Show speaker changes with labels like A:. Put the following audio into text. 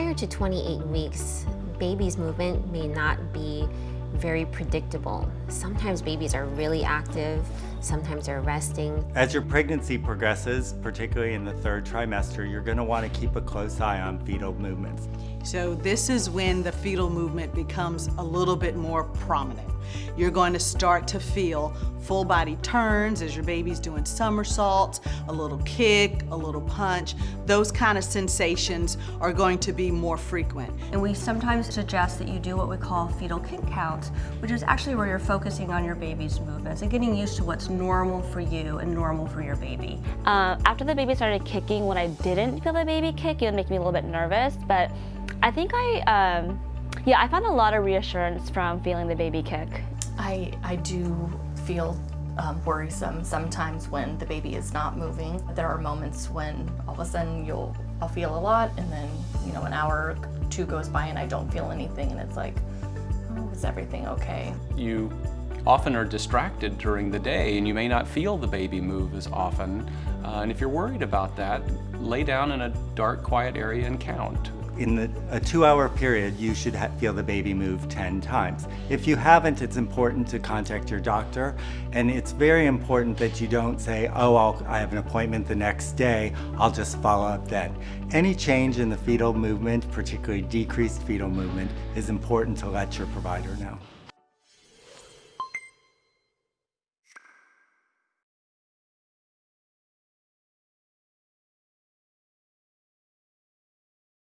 A: to 28 weeks, baby's movement may not be very predictable. Sometimes babies are really active, sometimes they're resting.
B: As your pregnancy progresses, particularly in the third trimester, you're going to want to keep a close eye on fetal movements.
C: So this is when the fetal movement becomes a little bit more prominent. You're going to start to feel full body turns as your baby's doing somersaults, a little kick, a little punch. Those kind of sensations are going to be more frequent.
D: And we sometimes suggest that you do what we call fetal kick counts, which is actually where you're focusing on your baby's movements and getting used to what's normal for you and normal for your baby.
E: Uh, after the baby started kicking, when I didn't feel the baby kick, it would make me a little bit nervous, but I think I, um, yeah, I found a lot of reassurance from feeling the baby kick.
F: I, I do feel um, worrisome sometimes when the baby is not moving. There are moments when all of a sudden you'll I'll feel a lot and then you know an hour or two goes by and I don't feel anything and it's like, oh, is everything okay?
G: You often are distracted during the day and you may not feel the baby move as often. Uh, and if you're worried about that, lay down in a dark, quiet area and count
B: in the, a two-hour period, you should feel the baby move 10 times. If you haven't, it's important to contact your doctor, and it's very important that you don't say, oh, I'll, I have an appointment the next day, I'll just follow up then. Any change in the fetal movement, particularly decreased fetal movement, is important to let your provider know.